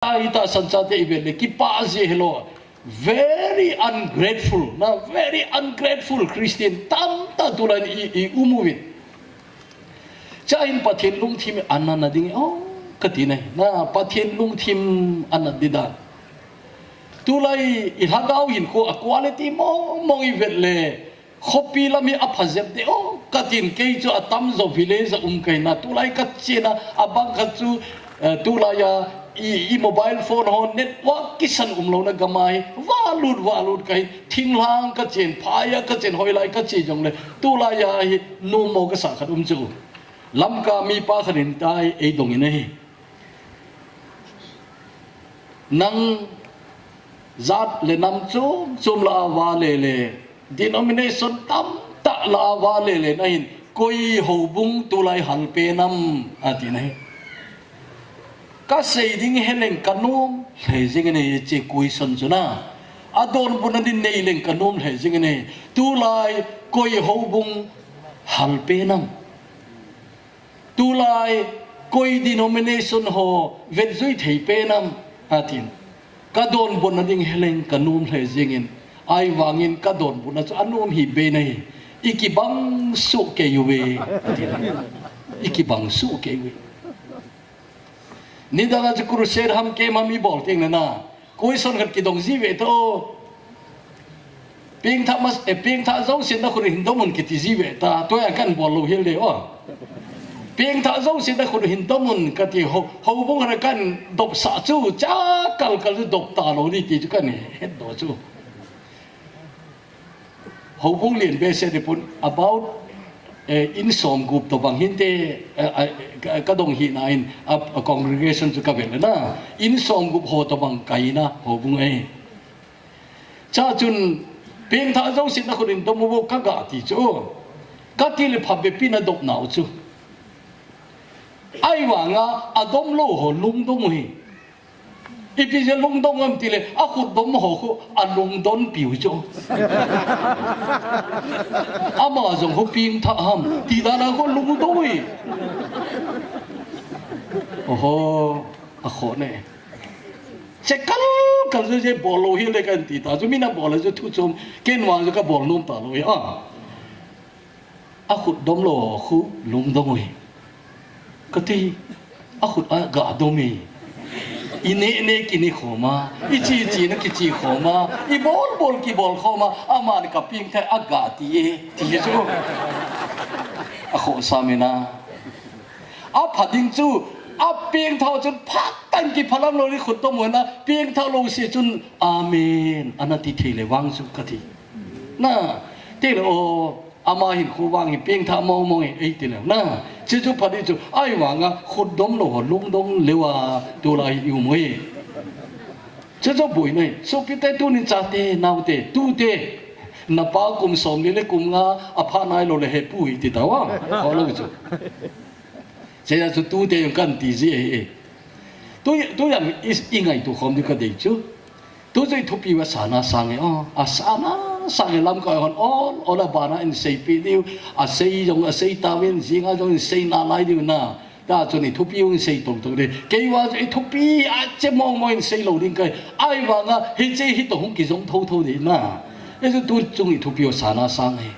ita sanchate san ki pazi hello very ungrateful, na very ungrateful christian, tam ta tulan i i umuvin cha in pathin lung thim anana na ding oh kati nei na pathin lung thim anadida tulai i hagau hin ko quality mo mo i vet le. Khopi la mi aphazep de oh katin ke cho atam zo village um kai na. Tulai katchina abang khachu eh, tulaya i mobile phone ho network kisan umlo na gamai walut walut kai thinglang ka chen phaya ka chen hoi lai ka chi jong le tu la ya hi no mo ka sa khat um chu. Lam ka mi pa kharin tai e dong ine hi nang zat le nam chu chum la wa le le denomination tam ta la wa le le na hin koi ho bung tu lai hal pe nam ati à, nai ka sei ding heleng kanum le jing ne che kui son chuna adon bun din nei leng kanum le jing ne tu lai koi ho bung hal pe nam tu lai koi denomination ho vet zui thei pe nam atin ka don bun ding heleng kanum le jing in ai wangin ka don bun chu anum hi be nei ikibang su ke yuwe ikibang su ke yuwe ni da ga kuru sher ham ke mami bol ting na koi son khat ki dong ji ve to. Ping tha mas e ping tha zo sin da khur hin do mun ki ti ji ve ta. To ya kan bol lo hil de o. Ping tha zo sin da khur hin do mun ka ti ho ho bung ra kan dop sa chu cha kal kal dop ta lo ni ti kan het do chu. Ho bung lien be se de pun about Eh, in som group to bang hinte eh, eh, ka dong hi na in a congregation chu ka vel na. In som group ho to bang kai na, ho bung ai cha chun, peng tha zo sin na khurin to mu ka ga ti chu. Ka ti le phab be pin a dok na chu. Ai wa nga adom lo ho lung dong hi ipi je lung dong am ti le a khu dom ho khu a lung don piu chu ama zong ho ping tha ham ti da na ko lung doi oho a kho ne che kal kal je je bỏ lo hi này cái gì ta ju mi bỏ bol cho thu chum cái wang cho các bỏ luôn ta rồi à à khu dom lô khu lung Cái gì, ti a khu gà ga domi 一年一年给你好吗？一季一季的给你好吗？一毛毛给毛好吗？阿妈的个病态阿嘎的耶，记住，阿好啥没呢？阿怕顶住。阿边头就啪蛋给啪啷罗哩活动完啦，边头路是阵阿弥，阿那地铁嘞往住个地，那对了哦。Ama hin khu wang hi pieng tha mo mo ei tin le na, chu chu phadi chu, ai wa nga khut dom lo lung dong lewa tu la yu mo ye chu chu bui nei so ki te tu ni cha te nau te, tu te. Na pa kum som ni le kum nga, a pha nai lo le he pu hi ti ta wa ko lo chu. Se ya chu tu te yung kan ti ji e, e tu tu yang is, ingai tu khom di ka dei chu. Tu zai thu pi wa sana sang e a sana sang lam ko hon on bà bana in sei pi diu a sei jong a sei ta wen ji nga jong sei na lai diu na ta cho ni thu pi un sei tong tong de ke wa e thu pi a che mong mo in sei lo ding kai ai wa nga hi che hi to không ki jong thâu thâu de na e ju tu chung i thu pi o sa na sang e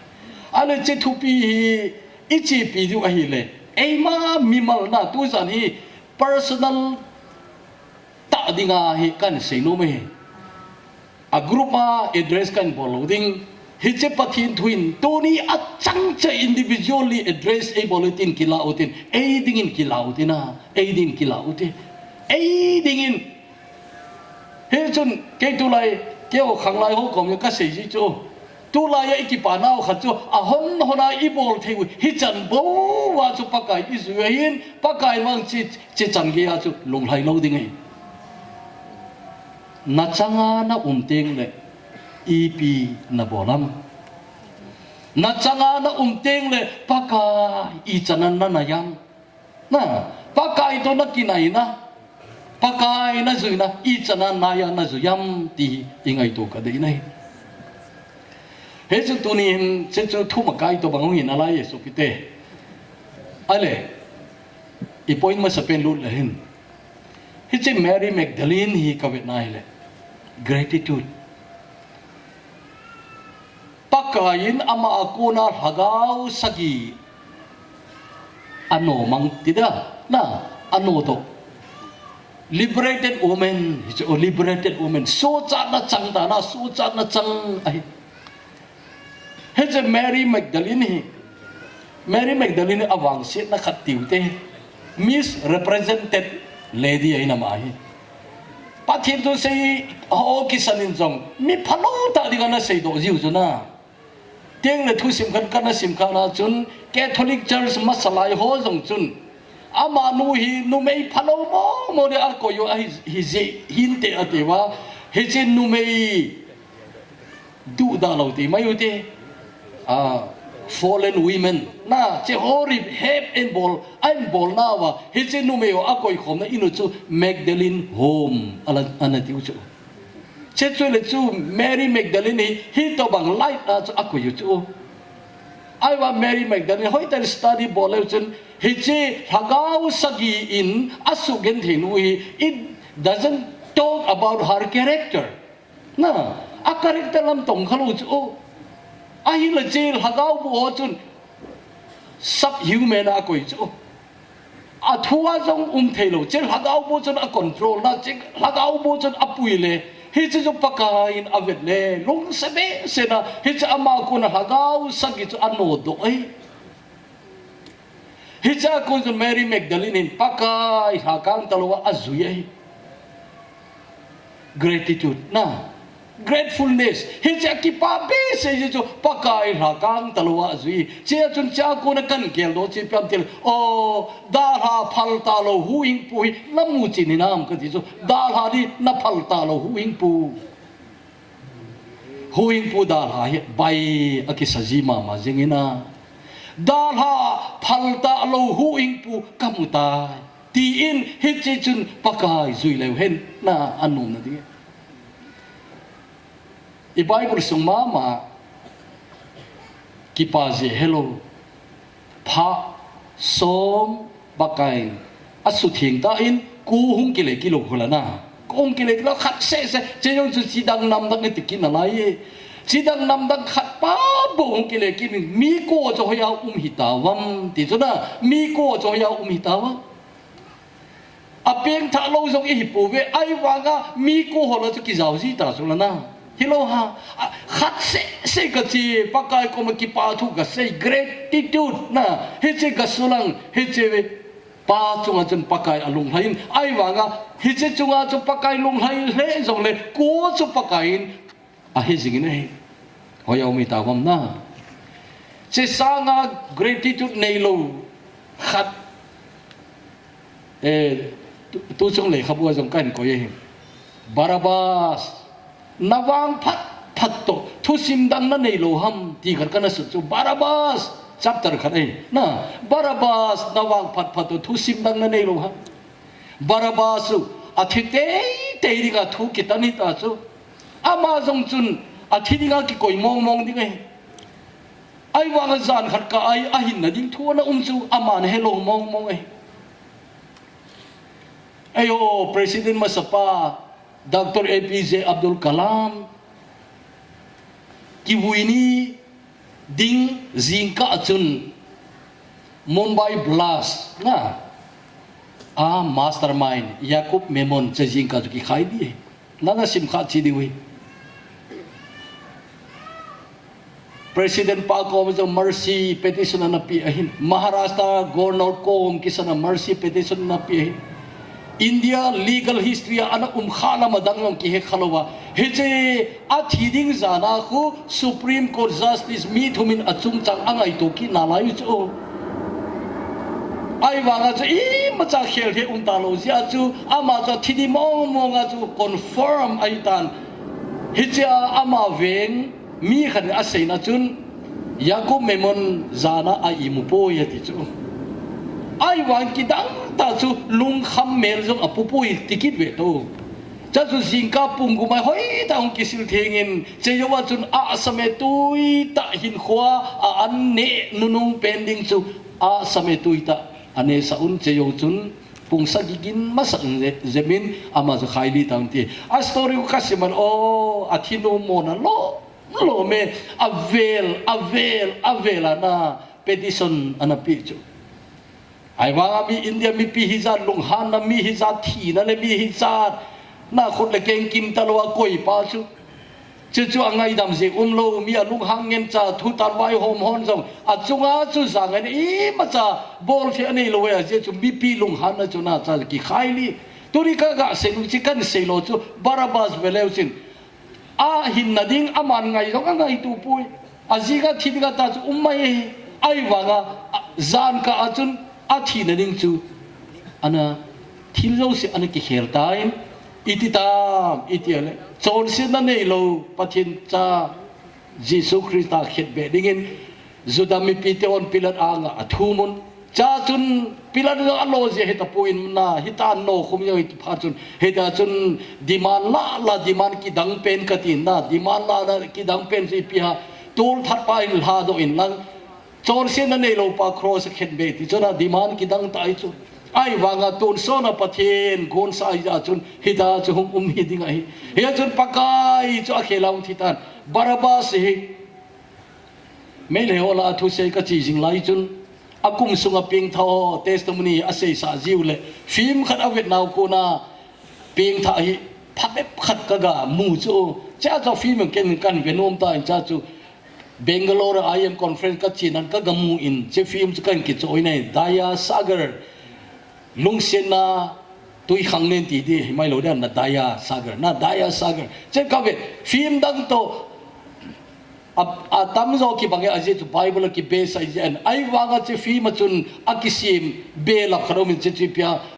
ale che thu pi i chi pi diu a hi le e ma mi mal na tu san hi personal ta dinga hi kan sei no me a group ma address kan boloding hiche pathin thuin. Toni a chang individually address e e a bulletin kila utin a e dingin kila utina a. Ding kila uti a dingin, he chun ke tu lai ke o khang lai ho kom ka sei ji chu tu lai ya iki pa nao khat chu a hon hona i bol thei hi chan bo wa chu pakai i zu hin pakai mang chi chi chan ge ya chu. Lung lai lo ding ai na changa na umteng le ipi na bolam na changa na umteng le paka i chanan na nayam na paka to na kinai na. Paka na zui na i chanan na ya na zuyam ti ingai to ka dei nai. He chu tu ni chen chu thu ma kai to bang hin ala yesu kite ale, i point ma sa pen lut la hin. Hi chi Mary Magdalene hi ka vet nai le. Gratitude. Pakain ama akuna hagau sagi ano mang tida na ano to liberated woman it's a liberated woman. So cha na chang da na so cha na chang ai he je Mary Magdalene. Mary Magdalene awang sit na khatiu te. Miss represented lady ai na pathin tu sei ho kisanin jong mi phalo ta di kana sei do jiu na tiếng là thu sim kan kana sim kana chun catholic church masalai ho jong chun ama nu hi nu mei phalo mo mo de a ko yo hi hi je hin te ate wa he je nu mei du da lo ti mai te a fallen women. Na che horrible, hep en ball ein ball na wa he che nu mei a ko khom na inu chu magdalene home. Ala ana ti chu. Chết chu le chu Mary Magdalene hi to bang light à chú aku chu, ai wa Mary Magdalene hoi tar study ball chun he che hagau sagi in asu gen thinu it doesn't talk about her character. Na a character lam tong khalu chu ai là la là hagau bu ho chun sắp hiu mẹ na quỷ chỗ. À thua trong um thầy lộ thelo là hagau bu chun a control na là hagau bu chun apui lệ. Hi chu chu pakain avet le lung sebe sena hi cha ama ko na hagau sagi chu ano do ai hi chứ ko chun Mary Magdalene in pakai hakang talwa azuyai gratitude. Na gratefulness. Hi cha ki pa be se ji chu pakai hakang talwa zui che chun cha ko na kan kel do chi pyam til o da ha phal ta lo hu ing pu lamu chi ni nam ka ji chu da ha di na phal ta lo hu ing pu. Hu ing pu da ha hi. Bai a ki saji ma ma jingina da ha phal ta lo hu ing pu kamuta ti in hi chi chun pakai zui le hen na anum na di i Bible sung mama ki pa je hello pha som bakai asu thing ta in ku hung ki le ki lo khula na kong ki le lo khat se se che yong chu chi dang nam dang ti ki na lai chi dang nam dang khat pa bo hung ki le ki mi ko cho ya um hi ta wam ti cho na mi ko cho ya um hi ta wam a pieng tha lo jong i hi pu ve ai wa ga mi ko ho lo chu ki zau ji ta so la na Hello ha khat sẽ se ka chi pakai ko ma ki ba thu cái se gratitude na he che hết cái ba che we pa chunga chun pakai alung hain ai wa nga he che chunga chu pakai lung hai le này le ko chu pakai à hết cái này ho ya mi ta na sẽ sang nga gratitude nei lo khat eh tu chung le khabu jong kan ko ye barabas nawang phat phat to. Thu sim dang na nei lo ham. Ti khat kana su chu barabas. Chapter khat ai na. Barabas nawang phat phat to. Thu sim dang na nei lo ham. Barabas su. A thi te te ri ga thu ki tani ta chu ama jong chun a thi ri ga ki koi mong mong ding ai ai wang zan khat ka ai a hin na ding thu na um chu ama na hello mong mong ai ayo president masapa Dr. APJ Abdul Kalam Kiwini Ding Zingka Chun Mumbai Blast na a mastermind Yakub Memon che Zingka ki khai di na na sim kha chi di wi President pa ko mo mercy petition na pi ahin Maharashtra governor ko um kisana mercy petition na pi ahin India legal history ana um khala madang ki he khalowa. He che a thiding zana khu supreme court justice mi thumin achung chang angai to ki nalai chu. Ai wanga chu i ma cha khel the um ta lo sia chu ama cha thidi mong mong chu confirm ai tan. He che ama veng mi khan a seina chun yakub memon zana a imu po yati chu. Ai wang ki dang ta chu lung kham mel jong apu pui tikit ve to cha chu singka pung gu mai hoi ta ong ki sil thengin che yo chun a same tui ta hin khwa a an ne nunung pending chu a same tui ta ane sa un che yo chun kung sa gigin zemin ama zo khai li tang ti. A story ko kasiman o athino mo na lo lo me. Avel avel avela na. Petition ana pi chu ai mà mi india, mi pi hi za lung han, na mi hi za thi, na le mi hi za na khut le keng kim ta lo koi pa chu. Chu chu angai dam se um lo, mi a lung hang ngen cha, thu tan wai hom hon song a chunga chu sang ani i ma cha, bol che ani lo ya, je chu mi pi lung han na chu na cha ki khai li. Tu ri ka ga se lu chi kan se lo chu, barabas veleu sin a hin na ding aman ngai zong angai tu pui. A ji ga thi ga ta chu um mai, ai wa ga zan ka a chun a thi na ding chu, ana thil anh se ana ki ít time iti tam, iti ale chon sin na nei lo pathin cha Jesu Christa khet be đã zudami pite on pilat anga athumun cha chun pilat lo alo je heta puin na hita no khum yo hit pha chun. Heta chun diman la la diman ki dang pen ka tin na, diman la la ki dang pen si pi ha. Tul that pa in la do in lang chon sin na nei lo pa cross khet be ti chona diman ki dang tai chu ai wanga tun so na pathin gon sai ja chun hida chu hum um hi ding ai he chun pakai chu akhelang thitan barabas hi me le ola thu se ka chi jing lai chun akum sunga ping tho testimony ase sa jiu le phim khat avet naw ko na ping tha hi phape khat ka ga mu chu cha cho phim ken kan venom ta cha chu Bangalore IM conference ka chinan ka gamu in che phim chu kan ki choi nei daya sagar, lung sen na tôi khăng nên tí đi mai lâu đen là daya sagar. Na daya sagar. Trên các vị phim đăng to à à tam zo ki bange aje tu bible ki base ai ai wanga che phim chun akisim be la kharo min che pia